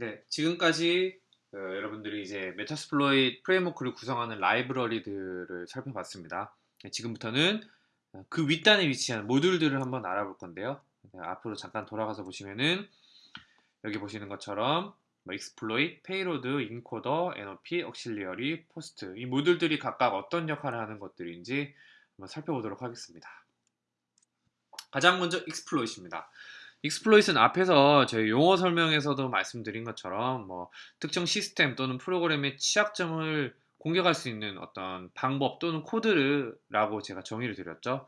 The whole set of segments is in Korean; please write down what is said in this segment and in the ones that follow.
네, 지금까지 어, 여러분들이 이제 Metasploit framework를 구성하는 라이브러리들을 살펴봤습니다. 네, 지금부터는 어, 그 윗단에 위치한 모듈들을 한번 알아볼 건데요. 네, 앞으로 잠깐 돌아가서 보시면은 여기 보시는 것처럼 뭐 exploit, payload, encoder, NOP, post 이 모듈들이 각각 어떤 역할을 하는 것들인지 한번 살펴보도록 하겠습니다. 가장 먼저 exploit입니다. exploit은 앞에서 저희 용어 설명에서도 말씀드린 것처럼 뭐 특정 시스템 또는 프로그램의 취약점을 공격할 수 있는 어떤 방법 또는 코드라고 제가 정의를 드렸죠.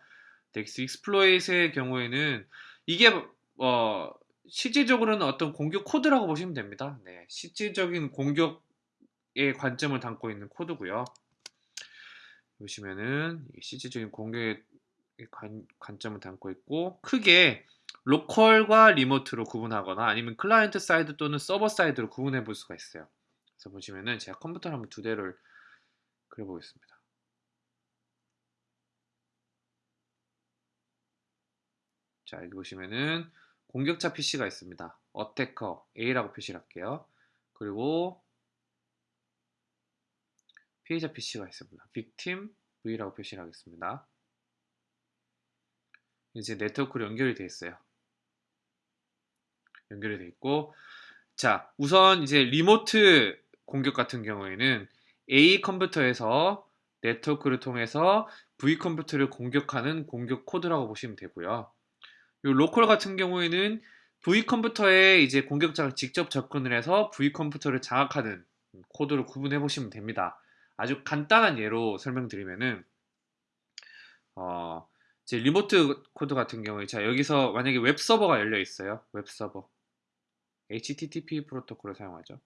덱스 exploit의 경우에는 이게 어 실질적으로는 어떤 공격 코드라고 보시면 됩니다. 네, 실질적인 공격의 관점을 담고 있는 코드고요. 보시면은 실질적인 공격의 관, 관점을 담고 있고 크게 local과 remote로 구분하거나 아니면 client side 또는 server side로 구분해 볼 수가 있어요. 그래서 보시면은 제가 컴퓨터를 한번 두 대를 그려보겠습니다. 자 여기 보시면은 공격자 PC가 있습니다. attacker A라고 표시를 할게요. 그리고 피해자 PC가 있습니다. victim V라고 표시를 하겠습니다. 이제 네트워크로 연결이 되어 있어요. 연결이 되어 있고 자 우선 이제 remote 공격 같은 경우에는 A 컴퓨터에서 네트워크를 통해서 V 컴퓨터를 공격하는 공격 코드라고 보시면 되고요. 이 local 같은 경우에는 V 컴퓨터에 이제 공격자가 직접 접근을 해서 V 컴퓨터를 장악하는 코드를 구분해 보시면 됩니다. 아주 간단한 예로 설명드리면은 어, 이제 remote 코드 같은 경우에 자 여기서 만약에 웹 서버가 열려 있어요. 웹 서버 HTTP 프로토콜을 사용하죠.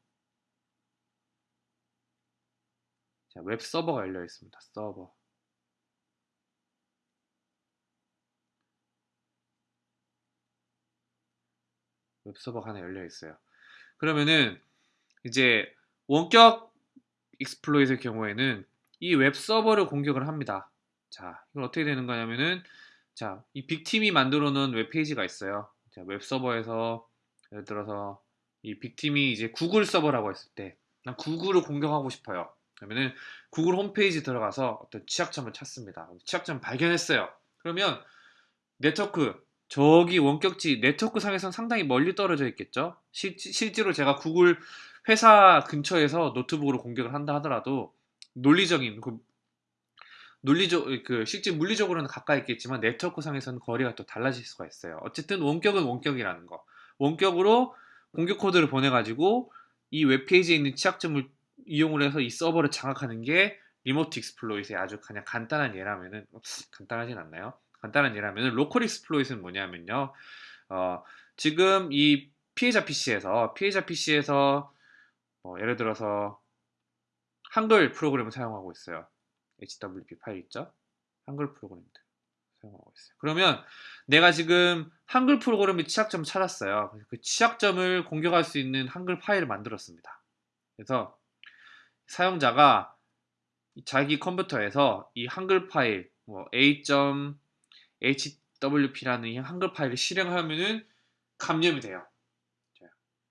자, 웹 서버가 열려 있습니다. 서버. 웹 서버가 하나 열려 있어요. 그러면은 이제 원격 exploit의 경우에는 이 웹 서버를 공격을 합니다. 자, 이건 어떻게 되는 거냐면은 자, 이 victim이 만들어 놓은 웹페이지가 있어요. 자, 웹 서버에서 예를 들어서 이 victim이 이제 구글 서버라고 했을 때 난 구글을 공격하고 싶어요. 그러면은 구글 홈페이지 들어가서 어떤 취약점을 찾습니다. 취약점 발견했어요. 그러면 네트워크 저기 원격지 네트워크 상에서는 상당히 멀리 떨어져 있겠죠. 실, 실제로 제가 구글 회사 근처에서 노트북으로 공격을 한다 하더라도 논리적인 그 논리적 그 실제 물리적으로는 가까이 있겠지만 네트워크 상에서는 거리가 또 달라질 수가 있어요. 어쨌든 원격은 원격이라는 거. 원격으로 공격 코드를 보내가지고 이 웹페이지에 있는 취약점을 이용을 해서 이 서버를 장악하는 게 remote exploit의 아주 그냥 간단한 예라면은 간단하진 않나요? 간단한 예라면은 local exploit는 뭐냐면요. 어, 지금 이 피해자 PC에서 피해자 PC에서 뭐 예를 들어서 한글 프로그램을 사용하고 있어요. HWP 파일 있죠? 한글 프로그램들 사용하고 있어요. 그러면 내가 지금 한글 프로그램의 취약점을 찾았어요. 그 취약점을 공격할 수 있는 한글 파일을 만들었습니다. 그래서 사용자가 자기 컴퓨터에서 이 한글 파일 뭐 a.hwp라는 이 한글 파일을 실행하면은 감염이 돼요.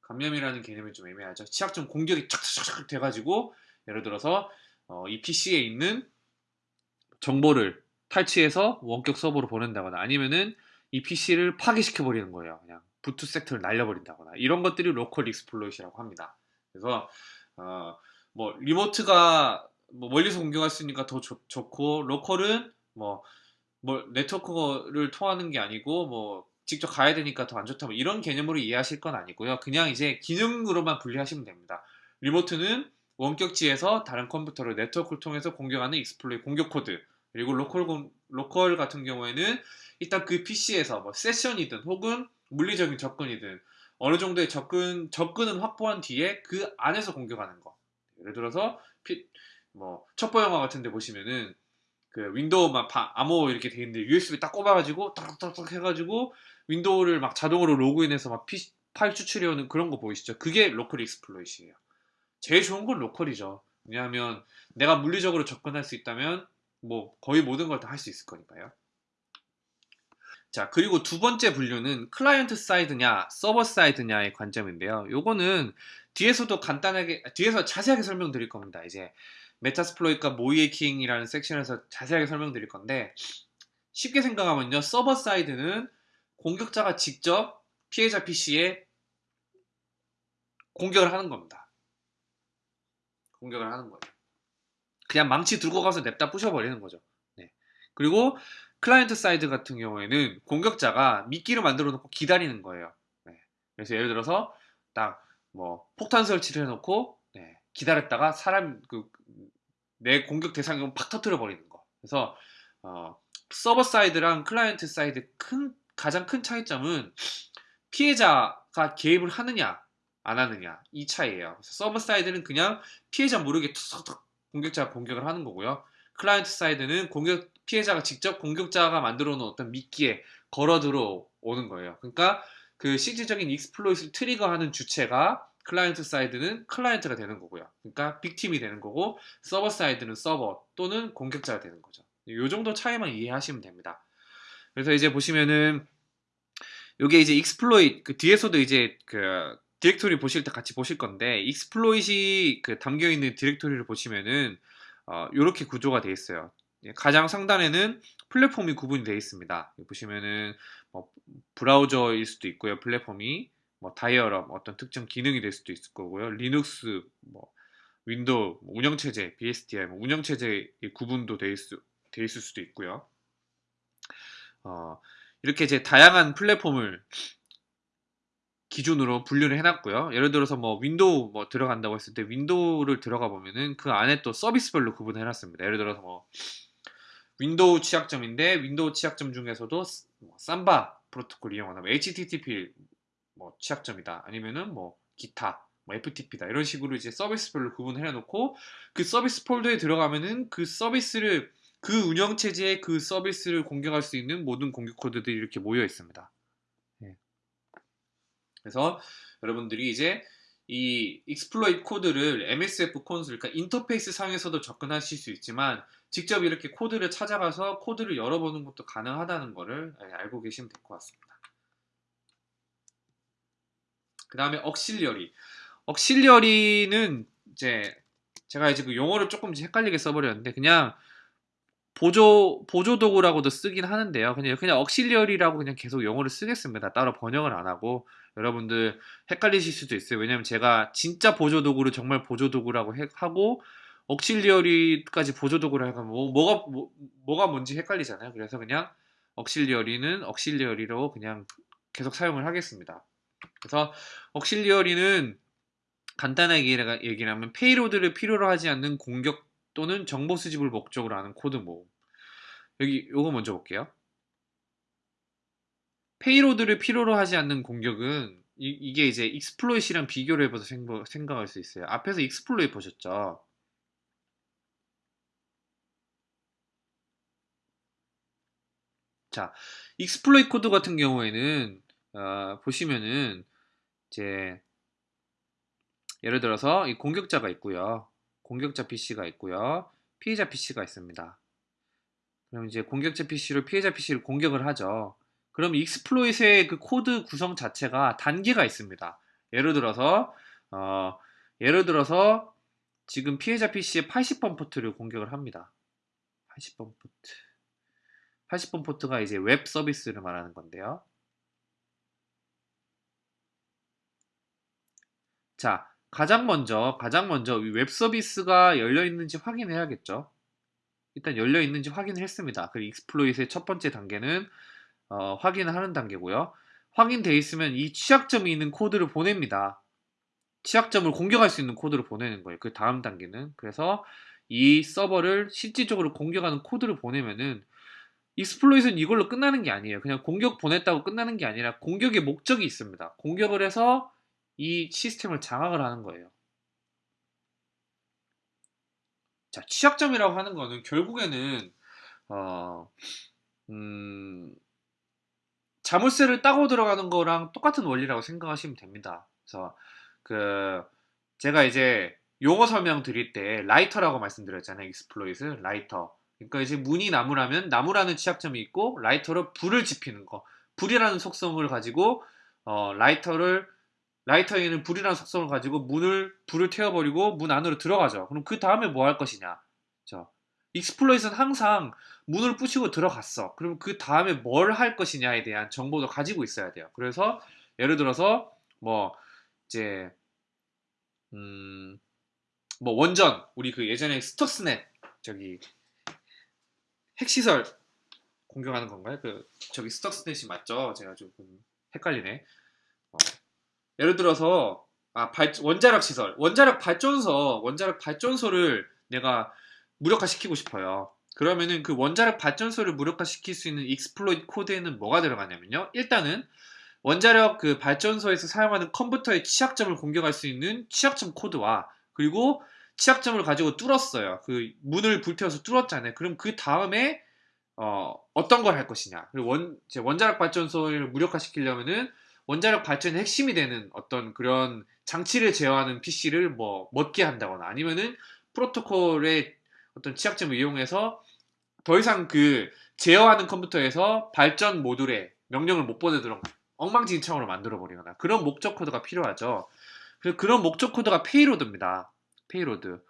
감염이라는 개념이 좀 애매하죠. 취약점 공격이 촥촥촥 돼가지고 예를 들어서 어, 이 PC에 있는 정보를 탈취해서 원격 서버로 보낸다거나 아니면은 이 PC를 파괴시켜 버리는 거예요. 그냥 boot sector를 날려버린다거나 이런 것들이 local exploit라고 합니다. 그래서 어, 뭐 remote가 뭐 멀리서 공격할 수 있으니까 더 좋, 좋고 local은 뭐, 뭐 네트워크를 통하는 게 아니고 뭐 직접 가야 되니까 더 안 좋다 뭐 이런 개념으로 이해하실 건 아니고요. 그냥 이제 기능으로만 분리하시면 됩니다. remote는 원격지에서 다른 컴퓨터를 네트워크를 통해서 공격하는 exploit 공격 코드 그리고 local, local 같은 경우에는 일단 그 PC에서 뭐 세션이든 혹은 물리적인 접근이든 어느 정도의 접근, 접근은 확보한 뒤에 그 안에서 공격하는 거. 예를 들어서 피, 뭐 첩보 영화 같은 데 보시면은 그 윈도우만 바, 암호 이렇게 돼 있는데 USB 딱 꼽아가지고 딱딱딱 해가지고 윈도우를 막 자동으로 로그인해서 막 피, 파일 추출해오는 그런 거 보이시죠? 그게 local exploit예요. 제일 좋은 건 local이죠. 왜냐하면 내가 물리적으로 접근할 수 있다면 뭐 거의 모든 걸 다 할 수 있을 거니까요. 자, 그리고 두 번째 분류는 client side냐, server side냐의 관점인데요. 요거는 뒤에서도 간단하게, 뒤에서 자세하게 설명드릴 겁니다. 이제 Metasploit와 모의해킹이라는 섹션에서 자세하게 설명드릴 건데, 쉽게 생각하면요. server side는 공격자가 직접 피해자 PC에 공격을 하는 겁니다. 공격을 하는 거예요. 그냥 망치 들고 가서 냅다 부셔버리는 거죠. 네. 그리고 client side 같은 경우에는 공격자가 미끼를 만들어 놓고 기다리는 거예요. 네. 그래서 예를 들어서 딱 뭐 폭탄 설치를 해놓고 네. 기다렸다가 사람 그 내 공격 대상이면 팍 터트려 버리는 거. 그래서 어, server side랑 client side 큰 가장 큰 차이점은 피해자가 개입을 하느냐 안 하느냐 이 차이예요. server side는 그냥 피해자 모르게 툭툭 공격자가 공격을 하는 거고요. client side는 공격 피해자가 직접 공격자가 만들어 놓은 어떤 미끼에 걸어 들어오는 거예요. 그러니까 그 실질적인 exploit를 trigger하는 주체가 client side는 클라이언트가 되는 거고요. 그러니까 victim이 되는 거고 server side는 서버 또는 공격자가 되는 거죠. 이 정도 차이만 이해하시면 됩니다. 그래서 이제 보시면은 이게 이제 exploit 그 뒤에서도 이제 그 디렉토리 보실 때 같이 보실 건데 exploit이 그 담겨 있는 디렉토리를 보시면은 어, 이렇게 구조가 되어 있어요. 예, 가장 상단에는 플랫폼이 구분이 되어 있습니다. 보시면은 뭐 브라우저일 수도 있고요. 플랫폼이 뭐 dialup 어떤 특정 기능이 될 수도 있을 거고요. 리눅스 뭐 윈도우 뭐 운영 체제 BSDI 뭐 운영 체제 구분도 되어 있을, 되어 있을 수도 있고요. 어, 이렇게 이제 다양한 플랫폼을 기준으로 분류를 해놨고요. 예를 들어서 뭐 윈도우 뭐 들어간다고 했을 때 윈도우를 들어가 보면은 그 안에 또 서비스별로 구분을 해놨습니다. 예를 들어서 뭐 윈도우 취약점인데 윈도우 취약점 중에서도 뭐 삼바 프로토콜 이용하는 뭐 HTTP 뭐 취약점이다. 아니면은 뭐 기타 뭐 FTP다 이런 식으로 이제 서비스별로 구분을 해놓고 그 서비스 폴더에 들어가면은 그 서비스를 그 운영 체제의 그 서비스를 공격할 수 있는 모든 공격 코드들이 이렇게 모여 있습니다. 그래서 여러분들이 이제 이 exploit 코드를 MSF 콘솔, 그러니까 인터페이스 상에서도 접근하실 수 있지만 직접 이렇게 코드를 찾아가서 코드를 열어보는 것도 가능하다는 것을 예, 알고 계시면 될 것 같습니다. 그 다음에 auxiliary. auxiliary는 이제 제가 이제 그 용어를 조금 헷갈리게 써버렸는데 그냥 보조 보조 도구라고도 쓰긴 하는데요. 그냥 그냥 억실리얼이라고 그냥 계속 영어를 쓰겠습니다. 따로 번역을 안 하고 여러분들 헷갈리실 수도 있어요. 왜냐면 제가 진짜 보조 도구를 정말 보조 도구라고 하고 억실리얼이까지 보조 도구를 하면 뭐, 뭐가 뭐, 뭐가 뭔지 헷갈리잖아요. 그래서 그냥 억실리얼이는 억실리얼이로 그냥 계속 사용을 하겠습니다. 그래서 auxiliary는 간단하게 얘기를 하면 payload를 필요로 하지 않는 공격 또는 정보 수집을 목적으로 하는 코드 모음. 여기 요거 먼저 볼게요. payload를 필요로 하지 않는 공격은 이, 게 이제 exploit랑 비교를 해봐서 생각, 생각할 수 있어요. 앞에서 exploit 보셨죠? 자, exploit 코드 같은 경우에는 어, 보시면은 이제 예를 들어서 이 공격자가 있고요. 공격자 PC가 있고요. 피해자 PC가 있습니다. 그럼 이제 공격자 PC로 피해자 PC를 공격을 하죠. 그럼 exploit의 그 코드 구성 자체가 단계가 있습니다. 예를 들어서 어, 예를 들어서 지금 피해자 PC의 80번 포트를 공격을 합니다. 80번 포트. 80번 포트가 이제 웹 서비스를 말하는 건데요. 자, 가장 먼저 가장 먼저 웹 서비스가 열려 있는지 확인해야겠죠. 일단 열려 있는지 확인을 했습니다. 그리고 exploit의 첫 번째 단계는 어, 확인을 하는 단계고요. 확인돼 있으면 이 취약점이 있는 코드를 보냅니다. 취약점을 공격할 수 있는 코드를 보내는 거예요. 그 다음 단계는 그래서 이 서버를 실질적으로 공격하는 코드를 보내면은 exploit은 이걸로 끝나는 게 아니에요. 그냥 공격 보냈다고 끝나는 게 아니라 공격의 목적이 있습니다. 공격을 해서 이 시스템을 장악을 하는 거예요. 자, 취약점이라고 하는 거는 결국에는 어, 음, 자물쇠를 따고 들어가는 거랑 똑같은 원리라고 생각하시면 됩니다. 그래서 그 제가 이제 용어 설명 드릴 때 라이터라고 말씀드렸잖아요. exploit, 라이터. 그러니까 이제 문이 나무라면 나무라는 취약점이 있고 라이터로 불을 지피는 거. 불이라는 속성을 가지고 어, 라이터를 라이터에는 불이라는 속성을 가지고 문을 불을 태워버리고 문 안으로 들어가죠. 그럼 그 다음에 뭐 할 것이냐? 자, exploit은 항상 문을 부시고 들어갔어. 그럼 그 다음에 뭘 할 것이냐에 대한 정보도 가지고 있어야 돼요. 그래서 예를 들어서 뭐 이제 음, 뭐 원전 우리 그 예전에 Stuxnet 저기 핵시설 공격하는 건가요? 그 저기 Stuxnet이 맞죠? 제가 조금 헷갈리네. 어, 예를 들어서 아, 발, 원자력 시설, 원자력 발전소, 원자력 발전소를 내가 무력화시키고 싶어요. 그러면은 그 원자력 발전소를 무력화시킬 수 있는 exploit 코드에는 뭐가 들어가냐면요. 일단은 원자력 그 발전소에서 사용하는 컴퓨터의 취약점을 공격할 수 있는 취약점 코드와 그리고 취약점을 가지고 뚫었어요. 그 문을 불태워서 뚫었잖아요. 그럼 그 다음에 어, 어떤 걸 할 것이냐. 그리고 원, 원자력 발전소를 무력화시키려면은 원자력 발전의 핵심이 되는 어떤 그런 장치를 제어하는 PC를 뭐 먹게 한다거나 아니면은 프로토콜의 어떤 취약점을 이용해서 더 이상 그 제어하는 컴퓨터에서 발전 모듈에 명령을 못 보내도록 엉망진창으로 만들어 버리거나 그런 목적 코드가 필요하죠. 그런 목적 코드가 payload입니다. payload.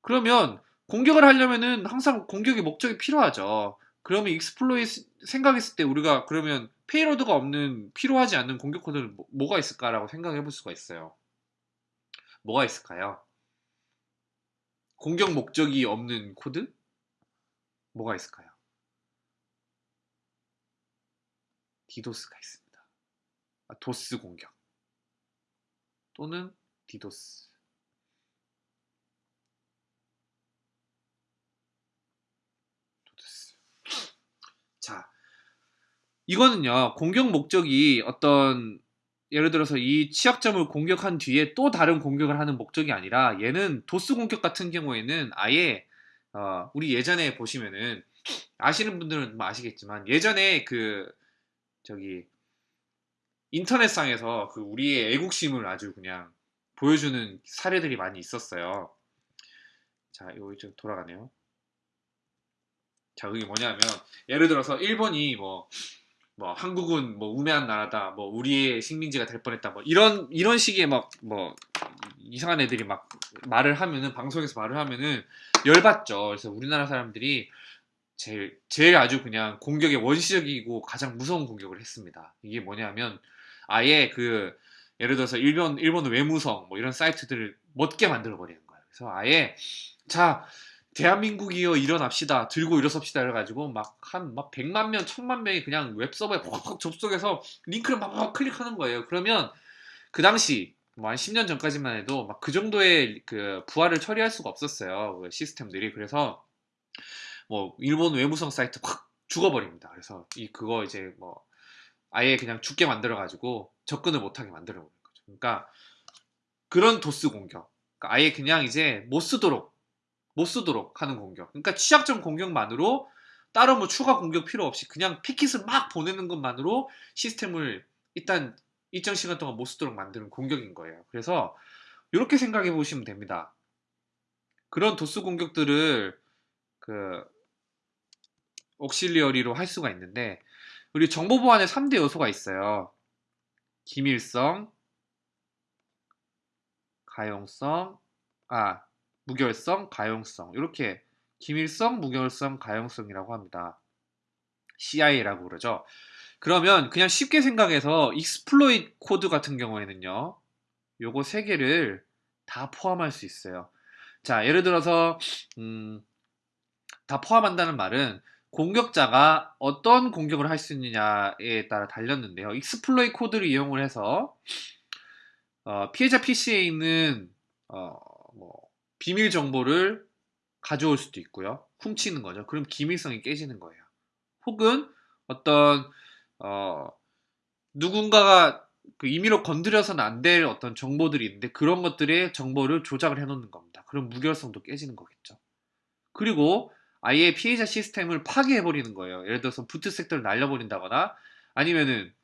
그러면 공격을 하려면은 항상 공격의 목적이 필요하죠. 그러면 exploit 생각했을 때 우리가 그러면 payload가 없는 필요하지 않는 공격 코드는 뭐, 가 있을까라고 생각해 볼 수가 있어요. 뭐가 있을까요? 공격 목적이 없는 코드? 뭐가 있을까요? 디도스가 있습니다. 아, DoS 공격 또는 디도스 DoS 자 이거는요 공격 목적이 어떤 예를 들어서 이 취약점을 공격한 뒤에 또 다른 공격을 하는 목적이 아니라 얘는 DoS 공격 같은 경우에는 아예 어, 우리 예전에 보시면은 아시는 분들은 뭐 아시겠지만 예전에 그 저기 인터넷상에서 그 우리의 애국심을 아주 그냥 보여주는 사례들이 많이 있었어요. 자, 이거 이제 돌아가네요. 자, 그게 뭐냐면 예를 들어서 일본이 뭐 뭐 한국은 뭐 우매한 나라다 뭐 우리의 식민지가 될 뻔했다 뭐 이런 이런 식의 막 뭐 이상한 애들이 막 말을 하면은 방송에서 말을 하면은 열받죠. 그래서 우리나라 사람들이 제일 제일 아주 그냥 공격의 원시적이고 가장 무서운 공격을 했습니다. 이게 뭐냐면 아예 그 예를 들어서 일본 일본 외무성 뭐 이런 사이트들을 멋게 만들어 버리는 거예요. 그래서 아예 자 대한민국이여 일어납시다 들고 일어섭시다 해가지고 막한막 100만 명, 1000만 명이 그냥 웹서버에 확 접속해서 링크를 막 클릭하는 거예요. 그러면 그 당시 뭐 한 10년 전까지만 해도 막 그 정도의 그 부하를 처리할 수가 없었어요. 그 시스템들이 그래서 뭐 일본 외무성 사이트 확 죽어버립니다. 그래서 이 그거 이제 뭐 아예 그냥 죽게 만들어 가지고 접근을 못하게 만들어 버린 거죠. 그러니까 그런 도스 공격, 그러니까 아예 그냥 이제 못 쓰도록 못 쓰도록 하는 공격. 그러니까 취약점 공격만으로 따로 뭐 추가 공격 필요 없이 그냥 패킷을 막 보내는 것만으로 시스템을 일단 일정 시간 동안 못 쓰도록 만드는 공격인 거예요. 그래서 이렇게 생각해 보시면 됩니다. 그런 도스 공격들을 그 옥실리어리로 할 수가 있는데 우리 정보 보안에 3대 요소가 있어요. 기밀성, 가용성, 아 무결성, 가용성 이렇게 기밀성, 무결성, 가용성이라고 합니다. CIA라고 그러죠. 그러면 그냥 쉽게 생각해서 exploit 코드 같은 경우에는요. 요거 세 개를 다 포함할 수 있어요. 자, 예를 들어서 음, 다 포함한다는 말은 공격자가 어떤 공격을 할 수 있느냐에 따라 달렸는데요. exploit 코드를 이용을 해서 어, 피해자 PC에 있는 어, 비밀 정보를 가져올 수도 있고요. 훔치는 거죠. 그럼 기밀성이 깨지는 거예요. 혹은 어떤 어, 누군가가 그 임의로 건드려서는 안 될 어떤 정보들이 있는데 그런 것들의 정보를 조작을 해놓는 겁니다. 그럼 무결성도 깨지는 거겠죠. 그리고 아예 피해자 시스템을 파괴해버리는 거예요. 예를 들어서 boot sector를 날려버린다거나 아니면은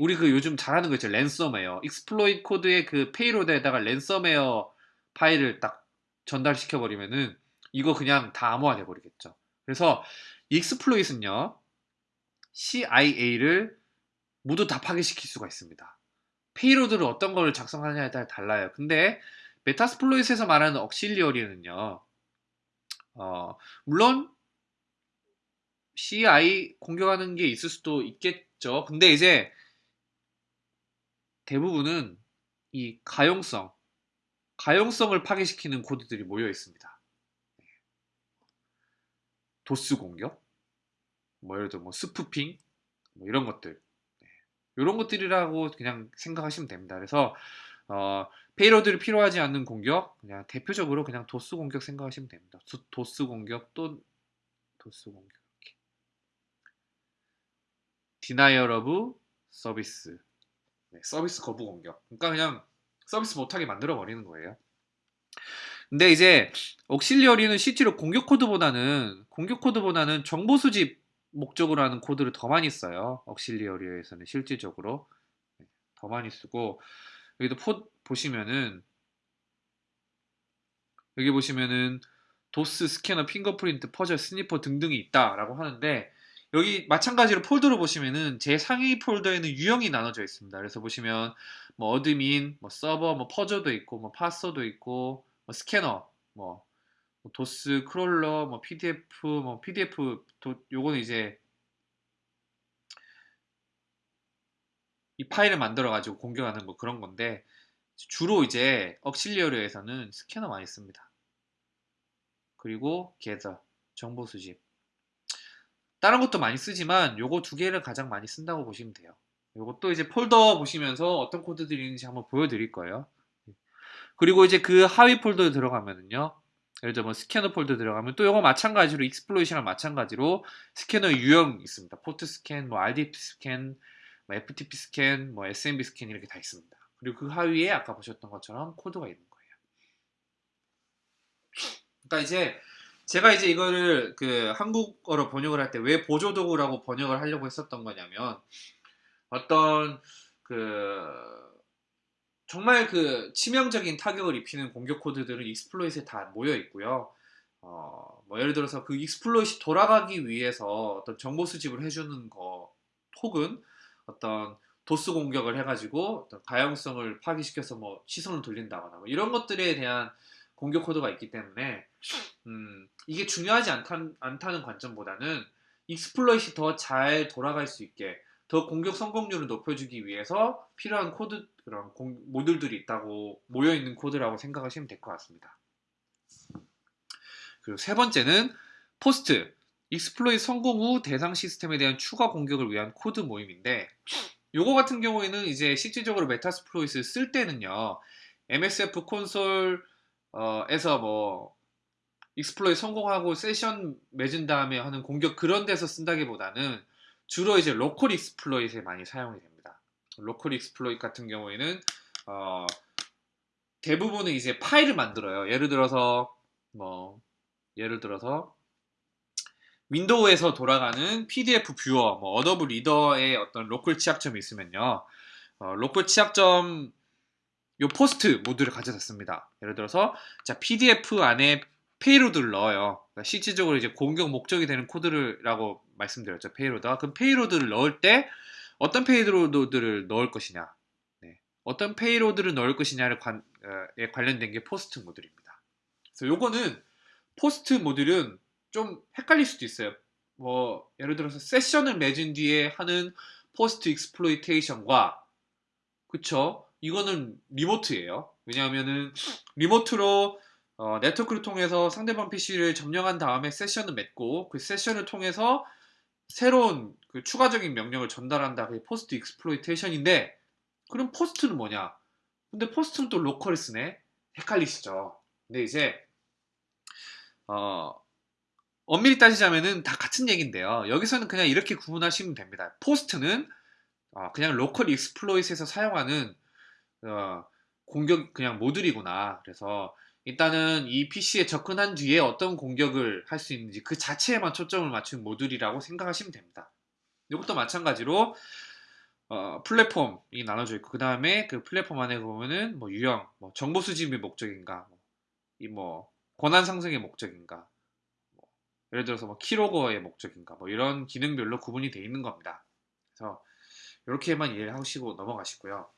우리 그 요즘 잘하는 거 있죠. 랜섬웨어. exploit 코드의 그 payload에다가 랜섬웨어 파일을 딱 전달시켜 버리면은 이거 그냥 다 암호화 돼 버리겠죠. 그래서 exploit은요. CIA를 모두 다 파괴시킬 수가 있습니다. payload를 어떤 걸 작성하냐에 따라 달라요. 근데 Metasploit에서 말하는 auxiliary는요. 어, 물론 CIA 공격하는 게 있을 수도 있겠죠. 근데 이제 대부분은 이 가용성, 가용성을 파괴시키는 코드들이 모여 있습니다. DoS 공격, 뭐 예를 들어 뭐 spoofing, 뭐 이런 것들, 이런 것들이라고 그냥 생각하시면 됩니다. 그래서 어, payload를 필요하지 않는 공격, 그냥 대표적으로 그냥 DoS 공격 생각하시면 됩니다. DoS 공격 또 DoS 공격 이렇게. denial of service 네, 서비스 거부 공격. 그러니까 그냥 서비스 못하게 만들어 버리는 거예요. 근데 이제 auxiliary는 실제로 공격 코드보다는 공격 코드보다는 정보 수집 목적으로 하는 코드를 더 많이 써요. auxiliary에서는 실질적으로 네, 더 많이 쓰고 여기도 포, 보시면은 여기 보시면은 DoS, 스캐너, fingerprint, fuzzer, sniffer 등등이 있다라고 하는데 여기 마찬가지로 폴더를 보시면은 제 상위 폴더에는 유형이 나눠져 있습니다. 그래서 보시면 뭐 admin, 뭐 서버, 뭐 fuzzer도 있고, 뭐 parser도 있고, 뭐 스캐너, 뭐, 뭐 DoS, crawler, 뭐 PDF, 뭐 PDF 도, 요거는 이제 이 파일을 만들어 가지고 공격하는 뭐 그런 건데 주로 이제 auxiliary에서는 스캐너 많이 씁니다. 그리고 겟터 정보 수집 다른 것도 많이 쓰지만 요거 두 개를 가장 많이 쓴다고 보시면 돼요. 요것도 이제 폴더 보시면서 어떤 코드들이 있는지 한번 보여드릴 거예요. 그리고 이제 그 하위 폴더에 들어가면은요. 예를 들어 뭐 스캐너 폴더 들어가면 또 요거 마찬가지로 exploitation이랑 마찬가지로 스캐너 유형 있습니다. 포트 스캔, 뭐 RDP 스캔, 뭐 FTP 스캔, 뭐 SMB 스캔 이렇게 다 있습니다. 그리고 그 하위에 아까 보셨던 것처럼 코드가 있는 거예요. 그러니까 이제 제가 이제 이거를 그 한국어로 번역을 할 때 왜 보조도구라고 번역을 하려고 했었던 거냐면 어떤 그 정말 그 치명적인 타격을 입히는 공격 코드들은 exploit에 다 모여 있고요. 어, 뭐 예를 들어서 그 exploit이 돌아가기 위해서 어떤 정보 수집을 해주는 거 혹은 어떤 DoS 공격을 해가지고 어떤 가용성을 파괴시켜서 뭐 시선을 돌린다거나 뭐 이런 것들에 대한 공격 코드가 있기 때문에 음, 이게 중요하지 않단, 않다는 관점보다는 exploit이 더 잘 돌아갈 수 있게 더 공격 성공률을 높여주기 위해서 필요한 코드 그런 공, 모듈들이 있다고 모여 있는 코드라고 생각하시면 될 것 같습니다. 그리고 세 번째는 post exploit 성공 후 대상 시스템에 대한 추가 공격을 위한 코드 모임인데 요거 같은 경우에는 이제 실질적으로 Metasploit을 쓸 때는요 MSF 콘솔 에서 뭐 exploit 성공하고 세션 맺은 다음에 하는 공격 그런 데서 쓴다기보다는 주로 이제 local exploit에 많이 사용이 됩니다. local exploit 같은 경우에는 어, 대부분은 이제 파일을 만들어요. 예를 들어서 뭐 예를 들어서 윈도우에서 돌아가는 PDF viewer, 뭐 Adobe Reader의 어떤 local 취약점이 있으면요. 어, local 취약점 요 post 모듈을 가져다 씁니다 예를 들어서 자 PDF 안에 payload를 넣어요. 그러니까 실질적으로 이제 공격 목적이 되는 코드라고 말씀드렸죠. payload가. 그럼 payload를 넣을 때 어떤 payload를 넣을 것이냐. 네. 어떤 payload를 넣을 것이냐를 관, 에 관련된 게 post 모듈입니다. 그래서 요거는 post 모듈은 좀 헷갈릴 수도 있어요. 뭐 예를 들어서 세션을 맺은 뒤에 하는 post exploitation과 그쵸? 이거는 remote예요. 왜냐하면은 remote로 어, 네트워크를 통해서 상대방 PC를 점령한 다음에 세션을 맺고 그 세션을 통해서 새로운 그 추가적인 명령을 전달한다. 그게 post exploitation인데 그럼 post는 뭐냐? 근데 post는 또 local을 쓰네. 헷갈리시죠? 근데 이제 어, 엄밀히 따지자면은 다 같은 얘기인데요. 여기서는 그냥 이렇게 구분하시면 됩니다. post는 어, 그냥 local exploit에서 사용하는 어, 공격 그냥 모듈이구나. 그래서 일단은 이 PC에 접근한 뒤에 어떤 공격을 할 수 있는지 그 자체에만 초점을 맞춘 모듈이라고 생각하시면 됩니다. 이것도 마찬가지로 어, 플랫폼이 나눠져 있고 그 다음에 그 플랫폼 안에 보면은 뭐 유형, 뭐 정보 수집의 목적인가, 뭐, 이뭐 권한 상승의 목적인가, 예를 들어서 뭐 키로거의 목적인가 뭐 이런 기능별로 구분이 돼 있는 겁니다. 그래서 이렇게만 이해를 하시고 넘어가시고요.